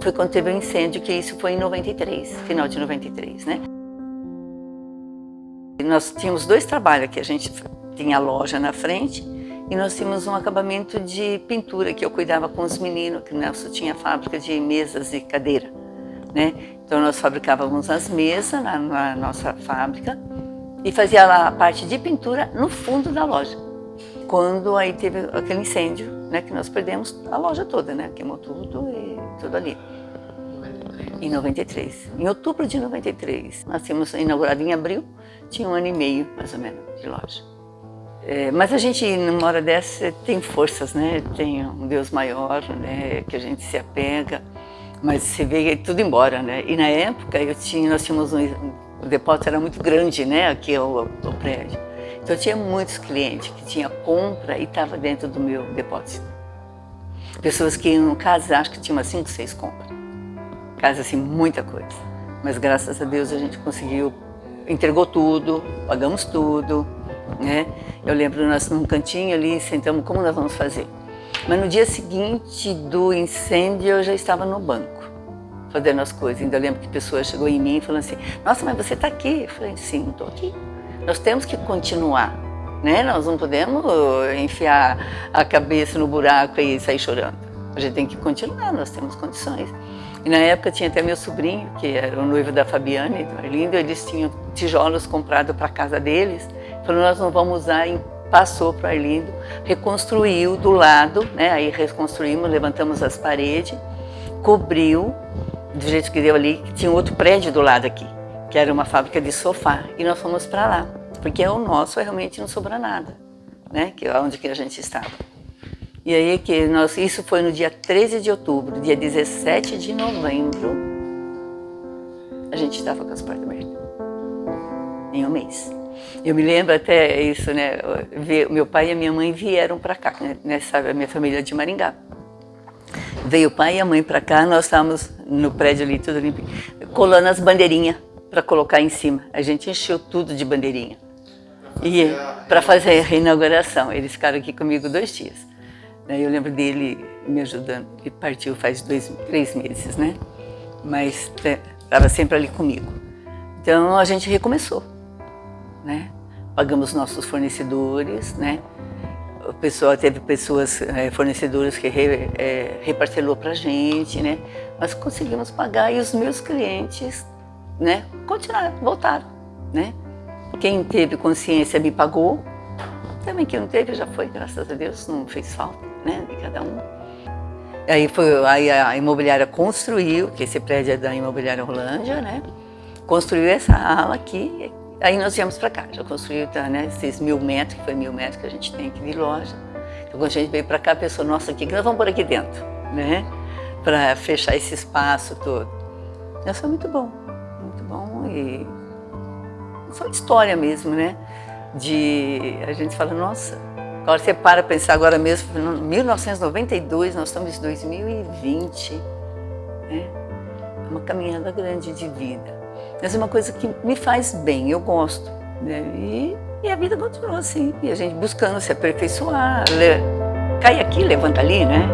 foi quando teve o um incêndio, que isso foi em 93, final de 93, né? Nós tínhamos dois trabalhos aqui, a gente tinha a loja na frente e nós tínhamos um acabamento de pintura que eu cuidava com os meninos, que Nelson tinha fábrica de mesas e cadeira, né? Então nós fabricávamos as mesas na, na nossa fábrica e fazia lá a parte de pintura no fundo da loja. Quando aí teve aquele incêndio, né, que nós perdemos a loja toda, né, queimou tudo e tudo ali. Em 93. Em outubro de 93. Nós tínhamos inaugurado em abril, tinha um ano e meio, mais ou menos, de loja. É, mas a gente, numa hora dessa, tem forças, né? Tem um Deus maior, né? Que a gente se apega. Mas você vê tudo embora, né? E na época, eu tinha, nós tínhamos um, o depósito era muito grande, né? Aqui o, o prédio. Então eu tinha muitos clientes que tinha compra e estava dentro do meu depósito. Pessoas que iam casa, acho que tinha umas 5, 6 compras. Casa assim, muita coisa. Mas graças a Deus a gente conseguiu, entregou tudo, pagamos tudo, né? Eu lembro nós num cantinho ali, sentamos, como nós vamos fazer? Mas no dia seguinte do incêndio eu já estava no banco, fazendo as coisas. Ainda lembro que a pessoa chegou em mim e falou assim, nossa, mas você está aqui? Eu falei, sim, estou aqui. Nós temos que continuar, né? Nós não podemos enfiar a cabeça no buraco e sair chorando. A gente tem que continuar, nós temos condições. E na época tinha até meu sobrinho, que era o noivo da Fabiane, do Arlindo, eles tinham tijolos comprados para a casa deles. Falou, nós não vamos usar, e passou para o Arlindo, reconstruiu do lado, né? aí reconstruímos, levantamos as paredes, cobriu, do jeito que deu ali, que tinha outro prédio do lado aqui, que era uma fábrica de sofá, e nós fomos para lá, porque o nosso realmente não sobra nada, né? que é onde que a gente estava. E aí que nós, isso foi no dia 13 de outubro, dia 17 de novembro, a gente estava com as portas abertas, em um mês. Eu me lembro até isso, né? Meu pai e a minha mãe vieram para cá, né? Sabe, a minha família de Maringá. Veio o pai e a mãe para cá, nós estávamos no prédio ali, tudo limpo, colando as bandeirinhas para colocar em cima. A gente encheu tudo de bandeirinha. E para fazer a reinauguração. Eles ficaram aqui comigo dois dias. Eu lembro dele me ajudando. Ele partiu faz dois, três meses, né? Mas estava sempre ali comigo. Então a gente recomeçou, né? Pagamos nossos fornecedores, né? O pessoal teve pessoas, é, fornecedoras que re, é, reparcelou para a gente, né? Mas conseguimos pagar e os meus clientes, né? Continuaram, voltaram, né? Quem teve consciência me pagou, também quem não teve já foi, graças a Deus, não fez falta né, de cada um. Aí, foi, aí a imobiliária construiu, que esse prédio é da imobiliária Rolândia, né? Construiu essa ala aqui, aí nós viemos para cá. Já construiu tá, né, esses mil metros, que foi mil metros que a gente tem aqui de loja. Então quando a gente veio para cá, pensou, nossa, o que, nós vamos por aqui dentro, né? Para fechar esse espaço todo. Isso foi muito bom, muito bom e só história mesmo, né? De a gente fala, nossa, Agora você para pensar agora mesmo, 1992, nós estamos em 2020, né? é uma caminhada grande de vida. Mas é uma coisa que me faz bem, eu gosto. Né? E, e a vida continua assim, e a gente buscando se aperfeiçoar, cai aqui, levanta ali, né?